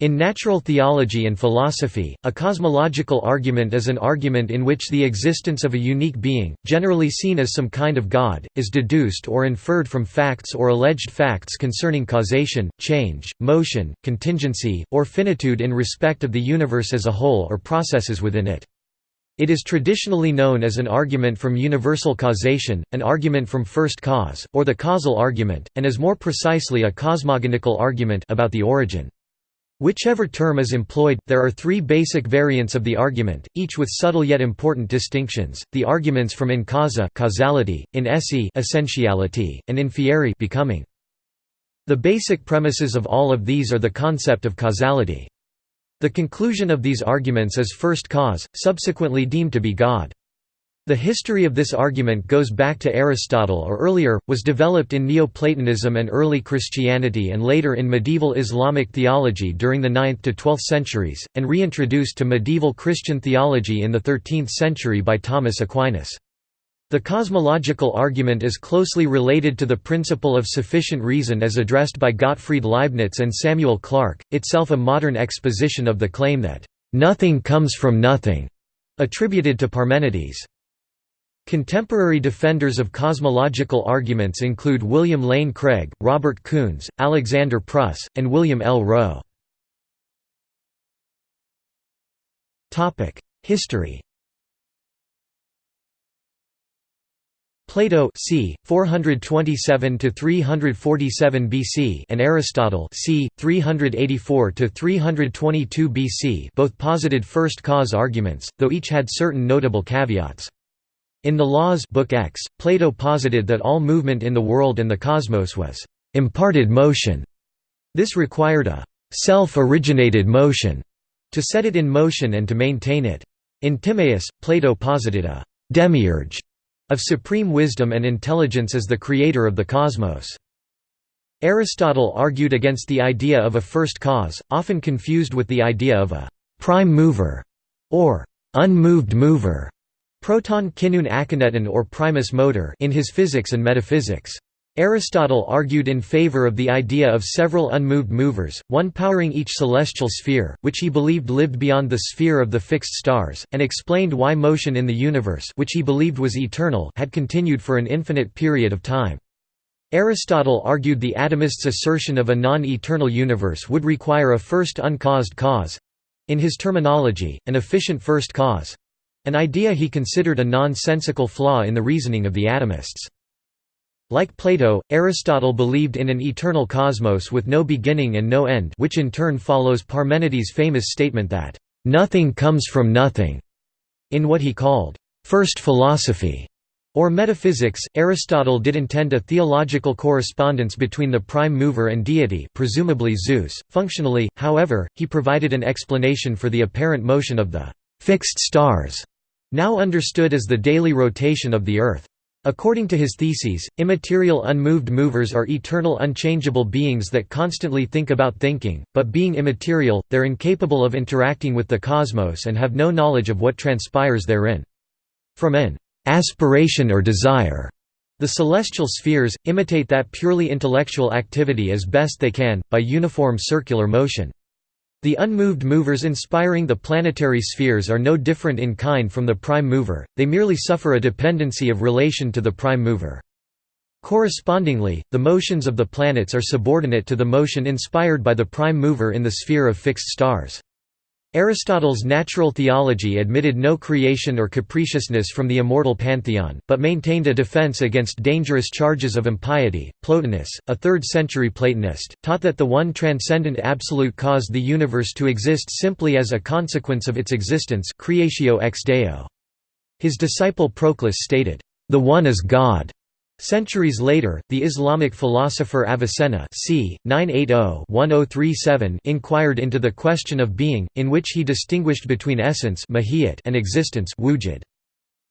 In natural theology and philosophy, a cosmological argument is an argument in which the existence of a unique being, generally seen as some kind of God, is deduced or inferred from facts or alleged facts concerning causation, change, motion, contingency, or finitude in respect of the universe as a whole or processes within it. It is traditionally known as an argument from universal causation, an argument from first cause, or the causal argument, and is more precisely a cosmogonical argument about the origin. Whichever term is employed, there are three basic variants of the argument, each with subtle yet important distinctions. The arguments from in causa causality, in esse essentiality, and in fieri becoming. The basic premises of all of these are the concept of causality. The conclusion of these arguments is first cause, subsequently deemed to be God. The history of this argument goes back to Aristotle or earlier, was developed in Neoplatonism and early Christianity and later in medieval Islamic theology during the 9th to 12th centuries, and reintroduced to medieval Christian theology in the 13th century by Thomas Aquinas. The cosmological argument is closely related to the principle of sufficient reason as addressed by Gottfried Leibniz and Samuel Clarke, itself a modern exposition of the claim that, "...nothing comes from nothing", attributed to Parmenides. Contemporary defenders of cosmological arguments include William Lane Craig, Robert Koons, Alexander Pruss, and William L. Rowe. History Plato c. 427 to 347 BC and Aristotle c. 384 to 322 BC both posited first cause arguments, though each had certain notable caveats. In the Laws Book X, Plato posited that all movement in the world and the cosmos was imparted motion. This required a self-originated motion to set it in motion and to maintain it. In Timaeus, Plato posited a demiurge of supreme wisdom and intelligence as the creator of the cosmos. Aristotle argued against the idea of a first cause, often confused with the idea of a prime mover or unmoved mover. Proton kinun akineton or primus motor in his Physics and Metaphysics. Aristotle argued in favor of the idea of several unmoved movers, one powering each celestial sphere, which he believed lived beyond the sphere of the fixed stars, and explained why motion in the universe which he believed was eternal had continued for an infinite period of time. Aristotle argued the atomists' assertion of a non-eternal universe would require a first uncaused cause—in his terminology, an efficient first cause, an idea he considered a nonsensical flaw in the reasoning of the atomists. Like Plato, Aristotle believed in an eternal cosmos with no beginning and no end which in turn follows Parmenides' famous statement that, "...nothing comes from nothing." In what he called, first philosophy, or metaphysics, Aristotle did intend a theological correspondence between the prime mover and deity presumably Zeus. Functionally, however, he provided an explanation for the apparent motion of the «fixed stars» now understood as the daily rotation of the Earth. According to his theses, immaterial unmoved movers are eternal unchangeable beings that constantly think about thinking, but being immaterial, they're incapable of interacting with the cosmos and have no knowledge of what transpires therein. From an aspiration or desire, the celestial spheres, imitate that purely intellectual activity as best they can, by uniform circular motion. The unmoved movers inspiring the planetary spheres are no different in kind from the prime mover, they merely suffer a dependency of relation to the prime mover. Correspondingly, the motions of the planets are subordinate to the motion inspired by the prime mover in the sphere of fixed stars. Aristotle's natural theology admitted no creation or capriciousness from the immortal pantheon, but maintained a defense against dangerous charges of impiety. Plotinus, a 3rd century Platonist, taught that the one transcendent absolute caused the universe to exist simply as a consequence of its existence creatio ex deo. His disciple Proclus stated, "The one is God." Centuries later, the Islamic philosopher Avicenna c. 980-1037 inquired into the question of being, in which he distinguished between essence and existence wujud.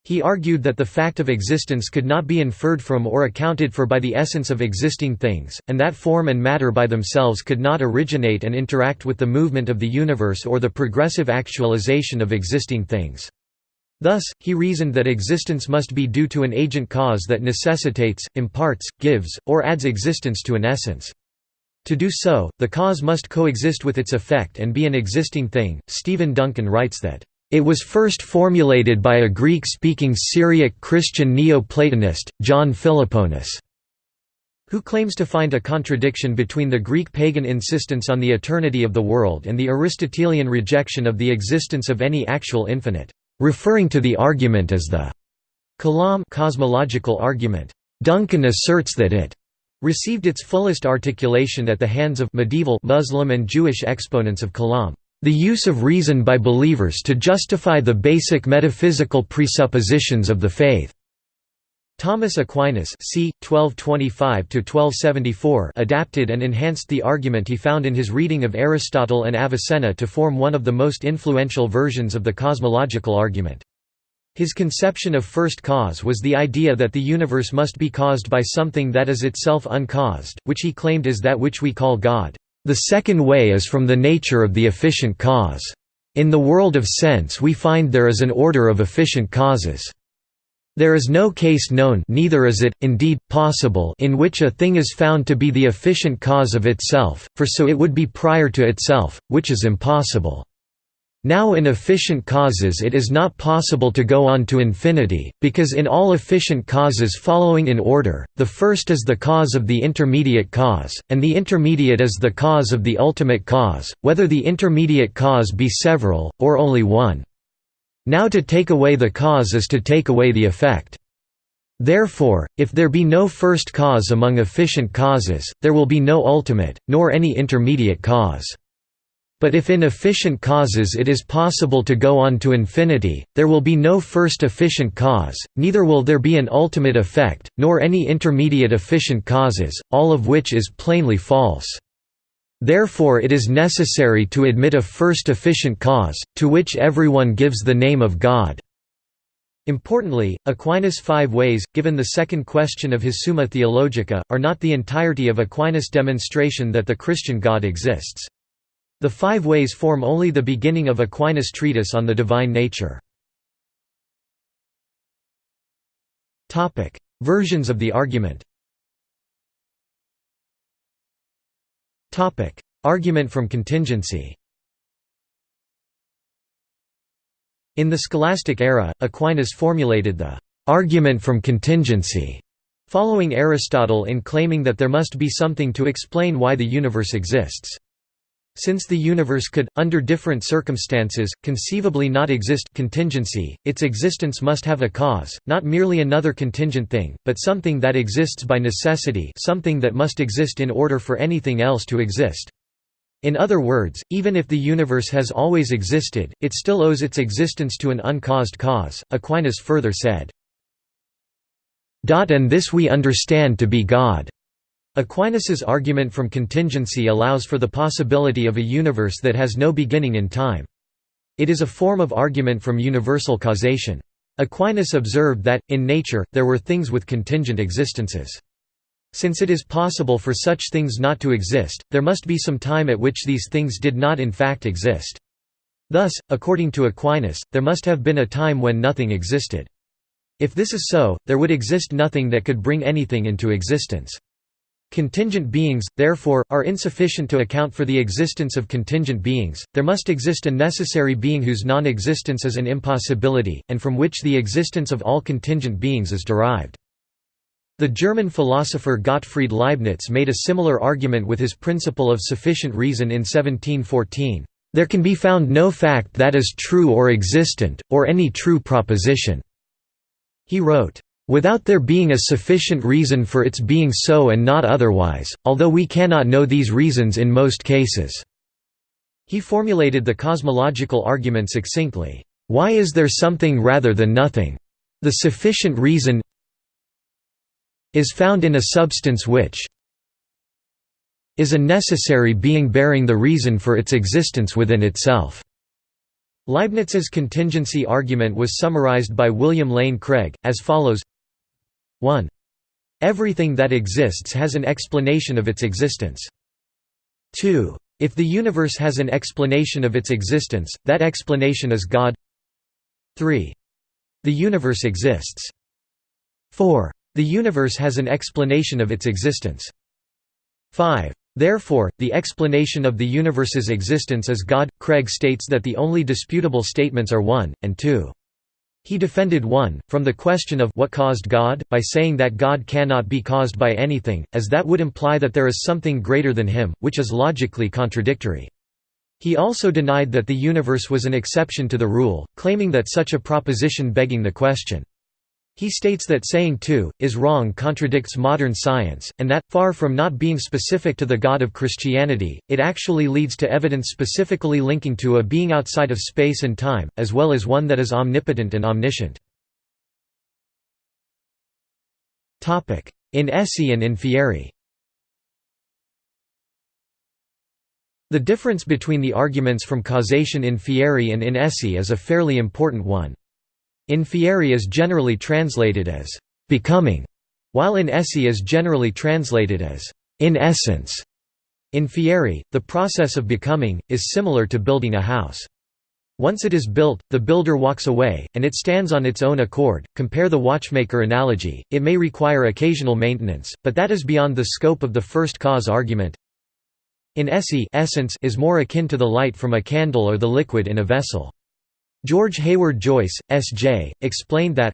He argued that the fact of existence could not be inferred from or accounted for by the essence of existing things, and that form and matter by themselves could not originate and interact with the movement of the universe or the progressive actualization of existing things. Thus, he reasoned that existence must be due to an agent cause that necessitates, imparts, gives, or adds existence to an essence. To do so, the cause must coexist with its effect and be an existing thing. Stephen Duncan writes that, It was first formulated by a Greek speaking Syriac Christian Neo Platonist, John Philoponus, who claims to find a contradiction between the Greek pagan insistence on the eternity of the world and the Aristotelian rejection of the existence of any actual infinite, referring to the argument as the Kalam cosmological argument. Duncan asserts that it received its fullest articulation at the hands of medieval Muslim and Jewish exponents of Kalam, the use of reason by believers to justify the basic metaphysical presuppositions of the faith. Thomas Aquinas c. 1225 adapted and enhanced the argument he found in his reading of Aristotle and Avicenna to form one of the most influential versions of the cosmological argument. His conception of first cause was the idea that the universe must be caused by something that is itself uncaused, which he claimed is that which we call God. The second way is from the nature of the efficient cause. In the world of sense we find there is an order of efficient causes. There is no case known neither is it, indeed, possible in which a thing is found to be the efficient cause of itself, for so it would be prior to itself, which is impossible. Now in efficient causes it is not possible to go on to infinity, because in all efficient causes following in order, the first is the cause of the intermediate cause, and the intermediate is the cause of the ultimate cause, whether the intermediate cause be several, or only one. Now to take away the cause is to take away the effect. Therefore, if there be no first cause among efficient causes, there will be no ultimate, nor any intermediate cause. But if in efficient causes it is possible to go on to infinity, there will be no first efficient cause, neither will there be an ultimate effect, nor any intermediate efficient causes, all of which is plainly false. Therefore it is necessary to admit a first efficient cause, to which everyone gives the name of God. Importantly, Aquinas' five ways, given the second question of his Summa Theologica, are not the entirety of Aquinas' demonstration that the Christian God exists. The five ways form only the beginning of Aquinas' treatise on the divine nature. Versions of the argument Argument from contingency In the scholastic era, Aquinas formulated the «argument from contingency» following Aristotle in claiming that there must be something to explain why the universe exists. Since the universe could, under different circumstances, conceivably not exist contingency, its existence must have a cause, not merely another contingent thing, but something that exists by necessity something that must exist in order for anything else to exist. In other words, even if the universe has always existed, it still owes its existence to an uncaused cause. Aquinas further said, And this we understand to be God. Aquinas's argument from contingency allows for the possibility of a universe that has no beginning in time. It is a form of argument from universal causation. Aquinas observed that, in nature, there were things with contingent existences. Since it is possible for such things not to exist, there must be some time at which these things did not in fact exist. Thus, according to Aquinas, there must have been a time when nothing existed. If this is so, there would exist nothing that could bring anything into existence. Contingent beings, therefore, are insufficient to account for the existence of contingent beings, there must exist a necessary being whose non-existence is an impossibility, and from which the existence of all contingent beings is derived. The German philosopher Gottfried Leibniz made a similar argument with his principle of sufficient reason in 1714. There can be found no fact that is true or existent, or any true proposition. He wrote, Without there being a sufficient reason for its being so and not otherwise, although we cannot know these reasons in most cases." He formulated the cosmological argument succinctly, "'Why is there something rather than nothing? The sufficient reason is found in a substance which is a necessary being bearing the reason for its existence within itself." Leibniz's contingency argument was summarized by William Lane Craig, as follows 1. Everything that exists has an explanation of its existence. 2. If the universe has an explanation of its existence, that explanation is God 3. The universe exists. 4. The universe has an explanation of its existence. 5. Therefore, the explanation of the universe's existence is God. Craig states that the only disputable statements are 1, and 2. He defended 1, from the question of what caused God, by saying that God cannot be caused by anything, as that would imply that there is something greater than him, which is logically contradictory. He also denied that the universe was an exception to the rule, claiming that such a proposition begging the question. He states that saying 2, is wrong contradicts modern science, and that, far from not being specific to the God of Christianity, it actually leads to evidence specifically linking to a being outside of space and time, as well as one that is omnipotent and omniscient. In esse and in fieri The difference between the arguments from causation in fieri and in esse is a fairly important one. In fieri is generally translated as becoming, while in esse is generally translated as in essence. In fieri, the process of becoming, is similar to building a house. Once it is built, the builder walks away, and it stands on its own accord. Compare the watchmaker analogy, it may require occasional maintenance, but that is beyond the scope of the first cause argument. In esse essence is more akin to the light from a candle or the liquid in a vessel. George Hayward Joyce, S.J., explained that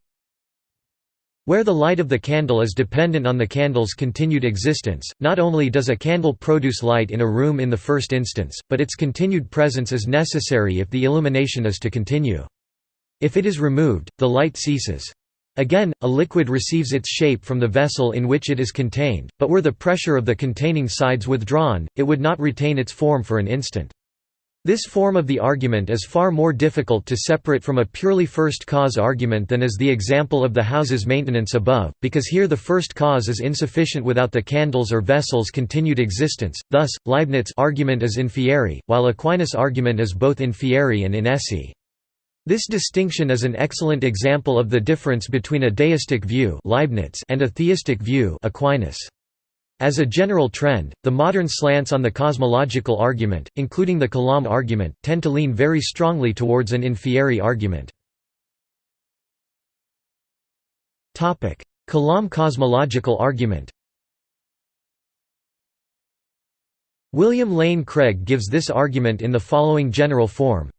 where the light of the candle is dependent on the candle's continued existence, not only does a candle produce light in a room in the first instance, but its continued presence is necessary if the illumination is to continue. If it is removed, the light ceases. Again, a liquid receives its shape from the vessel in which it is contained, but were the pressure of the containing sides withdrawn, it would not retain its form for an instant. This form of the argument is far more difficult to separate from a purely first cause argument than is the example of the house's maintenance above, because here the first cause is insufficient without the candle's or vessel's continued existence, thus, Leibniz argument is in fieri, while Aquinas' argument is both in fieri and in esse. This distinction is an excellent example of the difference between a deistic view Leibniz and a theistic view Aquinas. As a general trend, the modern slants on the cosmological argument, including the Kalam argument, tend to lean very strongly towards an in fieri argument. Kalam cosmological argument William Lane Craig gives this argument in the following general form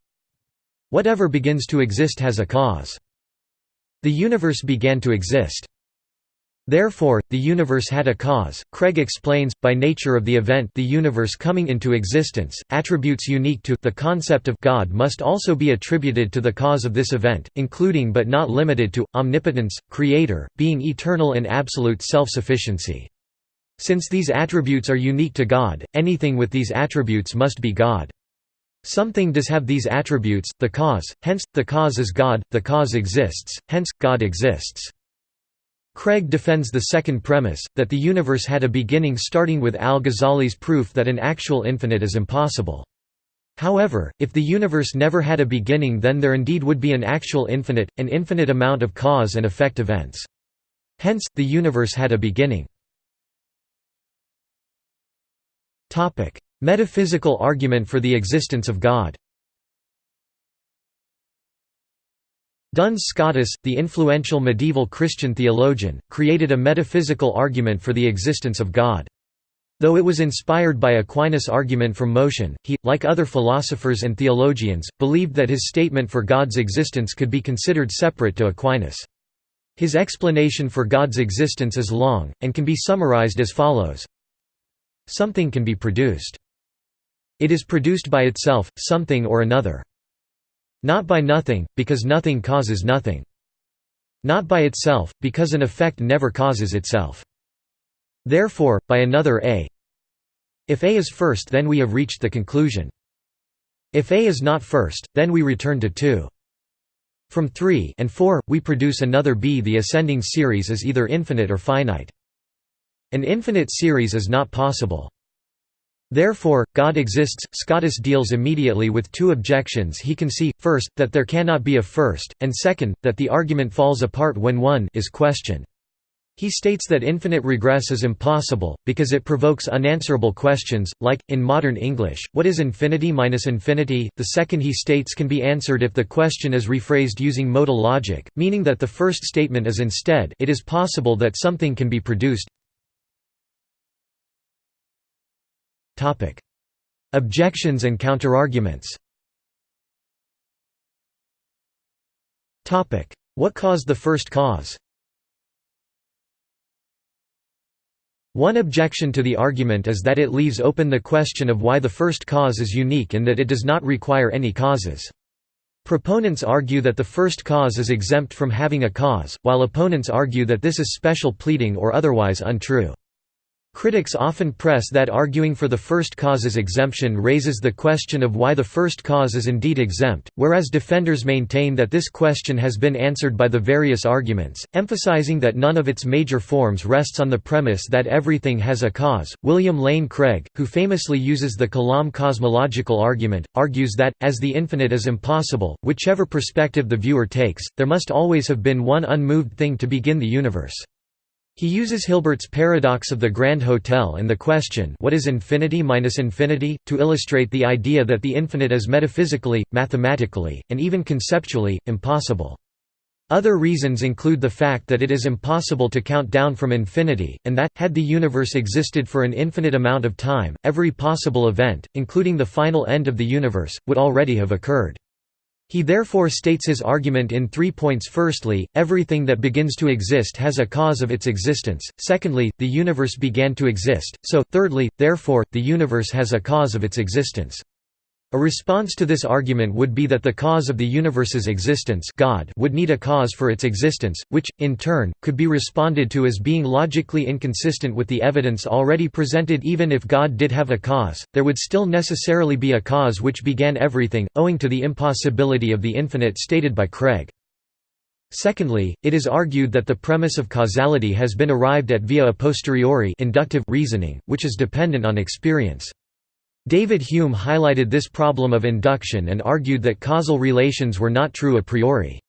Whatever begins to exist has a cause. The universe began to exist. Therefore, the universe had a cause. Craig explains, by nature of the event the universe coming into existence, attributes unique to the concept of God must also be attributed to the cause of this event, including but not limited to, omnipotence, creator, being eternal and absolute self-sufficiency. Since these attributes are unique to God, anything with these attributes must be God. Something does have these attributes, the cause, hence, the cause is God, the cause exists, hence, God exists. Craig defends the second premise, that the universe had a beginning starting with al-Ghazali's proof that an actual infinite is impossible. However, if the universe never had a beginning then there indeed would be an actual infinite, an infinite amount of cause and effect events. Hence, the universe had a beginning. Metaphysical argument for the existence of God Duns Scotus, the influential medieval Christian theologian, created a metaphysical argument for the existence of God. Though it was inspired by Aquinas' argument from motion, he, like other philosophers and theologians, believed that his statement for God's existence could be considered separate to Aquinas. His explanation for God's existence is long, and can be summarized as follows. Something can be produced. It is produced by itself, something or another. Not by nothing, because nothing causes nothing. Not by itself, because an effect never causes itself. Therefore, by another A. If A is first then we have reached the conclusion. If A is not first, then we return to 2. From 3 and 4, we produce another B. The ascending series is either infinite or finite. An infinite series is not possible. Therefore, God exists. Scotus deals immediately with two objections he can see, first, that there cannot be a first, and second, that the argument falls apart when one is questioned. He states that infinite regress is impossible, because it provokes unanswerable questions, like, in modern English, what is infinity minus infinity? The second he states can be answered if the question is rephrased using modal logic, meaning that the first statement is instead it is possible that something can be produced Objections and counterarguments What caused the first cause One objection to the argument is that it leaves open the question of why the first cause is unique and that it does not require any causes. Proponents argue that the first cause is exempt from having a cause, while opponents argue that this is special pleading or otherwise untrue. Critics often press that arguing for the first cause's exemption raises the question of why the first cause is indeed exempt, whereas defenders maintain that this question has been answered by the various arguments, emphasizing that none of its major forms rests on the premise that everything has a cause. William Lane Craig, who famously uses the Kalam cosmological argument, argues that, as the infinite is impossible, whichever perspective the viewer takes, there must always have been one unmoved thing to begin the universe. He uses Hilbert's paradox of the Grand Hotel and the question what is infinity minus infinity, to illustrate the idea that the infinite is metaphysically, mathematically, and even conceptually, impossible. Other reasons include the fact that it is impossible to count down from infinity, and that, had the universe existed for an infinite amount of time, every possible event, including the final end of the universe, would already have occurred. He therefore states his argument in three points. Firstly, everything that begins to exist has a cause of its existence, secondly, the universe began to exist, so, thirdly, therefore, the universe has a cause of its existence. A response to this argument would be that the cause of the universe's existence God would need a cause for its existence, which, in turn, could be responded to as being logically inconsistent with the evidence already presented even if God did have a cause, there would still necessarily be a cause which began everything, owing to the impossibility of the infinite stated by Craig. Secondly, it is argued that the premise of causality has been arrived at via a posteriori inductive reasoning, which is dependent on experience. David Hume highlighted this problem of induction and argued that causal relations were not true a priori.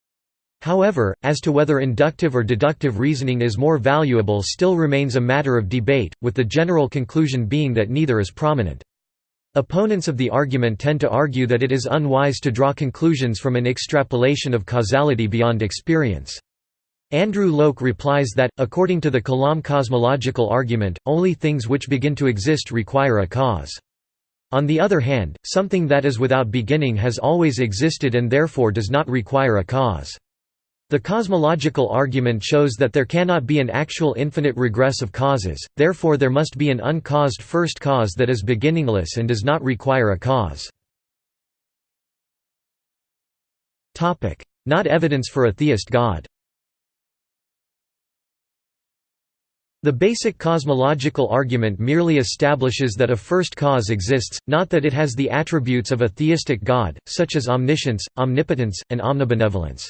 However, as to whether inductive or deductive reasoning is more valuable still remains a matter of debate, with the general conclusion being that neither is prominent. Opponents of the argument tend to argue that it is unwise to draw conclusions from an extrapolation of causality beyond experience. Andrew Loke replies that, according to the Kalam cosmological argument, only things which begin to exist require a cause. On the other hand, something that is without beginning has always existed and therefore does not require a cause. The cosmological argument shows that there cannot be an actual infinite regress of causes, therefore there must be an uncaused first cause that is beginningless and does not require a cause. Not evidence for a theist God The basic cosmological argument merely establishes that a first cause exists, not that it has the attributes of a theistic God, such as omniscience, omnipotence, and omnibenevolence.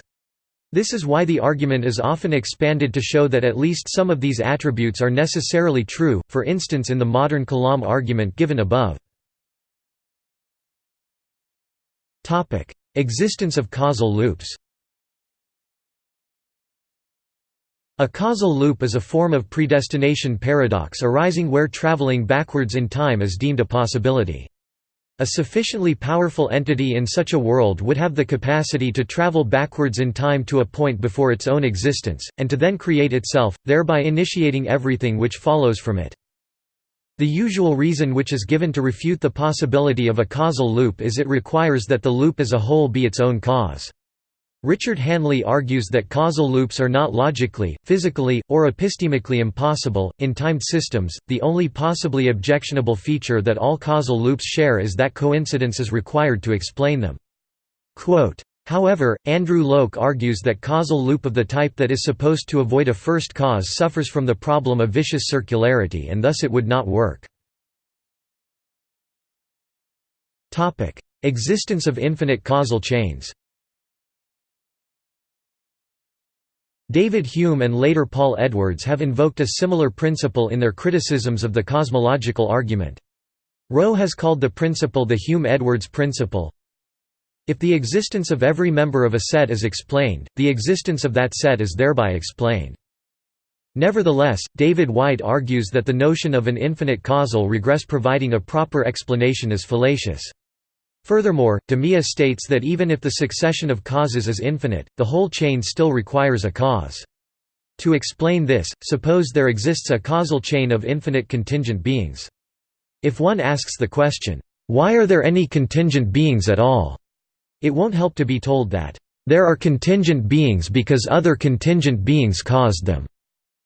This is why the argument is often expanded to show that at least some of these attributes are necessarily true, for instance in the modern Kalam argument given above. Existence of causal loops A causal loop is a form of predestination paradox arising where traveling backwards in time is deemed a possibility. A sufficiently powerful entity in such a world would have the capacity to travel backwards in time to a point before its own existence, and to then create itself, thereby initiating everything which follows from it. The usual reason which is given to refute the possibility of a causal loop is it requires that the loop as a whole be its own cause. Richard Hanley argues that causal loops are not logically, physically, or epistemically impossible. In timed systems, the only possibly objectionable feature that all causal loops share is that coincidence is required to explain them. Quote, However, Andrew Loke argues that causal loop of the type that is supposed to avoid a first cause suffers from the problem of vicious circularity and thus it would not work. Existence of infinite causal chains David Hume and later Paul Edwards have invoked a similar principle in their criticisms of the cosmological argument. Rowe has called the principle the Hume-Edwards principle. If the existence of every member of a set is explained, the existence of that set is thereby explained. Nevertheless, David White argues that the notion of an infinite causal regress providing a proper explanation is fallacious. Furthermore, Demea states that even if the succession of causes is infinite, the whole chain still requires a cause. To explain this, suppose there exists a causal chain of infinite contingent beings. If one asks the question, "'Why are there any contingent beings at all?' it won't help to be told that, "'There are contingent beings because other contingent beings caused them'".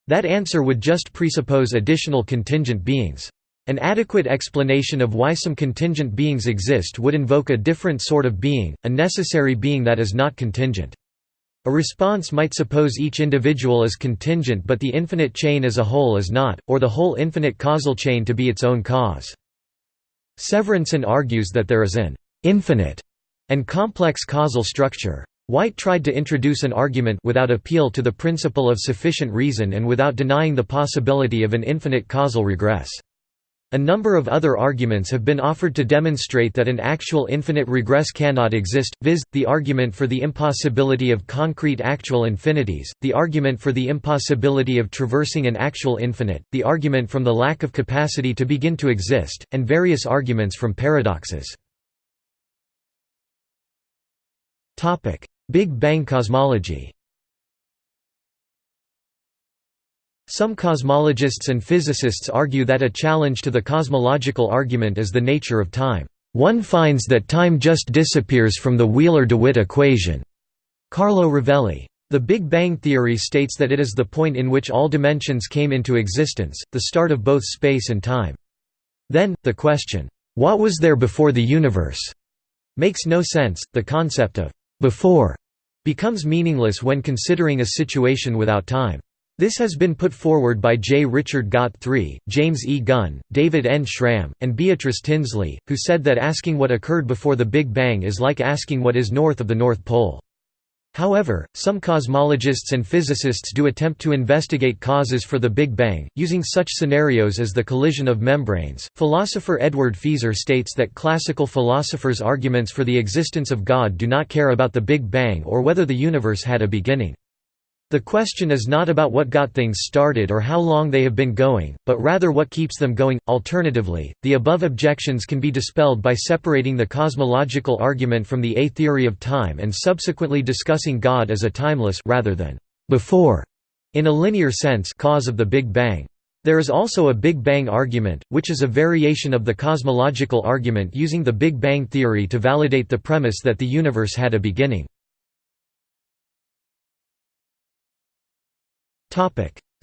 That answer would just presuppose additional contingent beings. An adequate explanation of why some contingent beings exist would invoke a different sort of being, a necessary being that is not contingent. A response might suppose each individual is contingent but the infinite chain as a whole is not, or the whole infinite causal chain to be its own cause. Severinsen argues that there is an «infinite» and complex causal structure. White tried to introduce an argument without appeal to the principle of sufficient reason and without denying the possibility of an infinite causal regress. A number of other arguments have been offered to demonstrate that an actual infinite regress cannot exist, viz., the argument for the impossibility of concrete actual infinities, the argument for the impossibility of traversing an actual infinite, the argument from the lack of capacity to begin to exist, and various arguments from paradoxes. Big Bang cosmology Some cosmologists and physicists argue that a challenge to the cosmological argument is the nature of time. One finds that time just disappears from the Wheeler-DeWitt equation. Carlo Rovelli. The Big Bang theory states that it is the point in which all dimensions came into existence, the start of both space and time. Then, the question, "'What was there before the universe?' makes no sense, the concept of "'before' becomes meaningless when considering a situation without time. This has been put forward by J. Richard Gott III, James E. Gunn, David N. Schramm, and Beatrice Tinsley, who said that asking what occurred before the Big Bang is like asking what is north of the North Pole. However, some cosmologists and physicists do attempt to investigate causes for the Big Bang, using such scenarios as the collision of membranes. Philosopher Edward Feser states that classical philosophers' arguments for the existence of God do not care about the Big Bang or whether the universe had a beginning. The question is not about what got things started or how long they have been going, but rather what keeps them going. Alternatively, the above objections can be dispelled by separating the cosmological argument from the A theory of time and subsequently discussing God as a timeless rather than before in a linear sense cause of the Big Bang. There is also a Big Bang argument, which is a variation of the cosmological argument using the Big Bang theory to validate the premise that the universe had a beginning.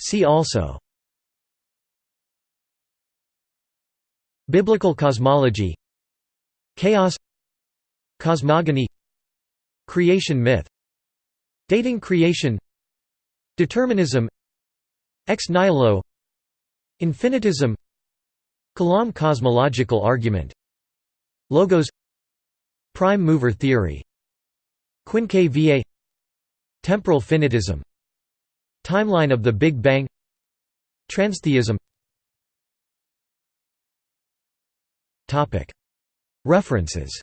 See also. Biblical cosmology. Chaos. Cosmogony. Creation myth. Dating creation. Determinism. Ex nihilo. Infinitism. Kalam cosmological argument. Logos. Prime mover theory. Quinque Viae Temporal finitism Timeline of the Big Bang. Transtheism. References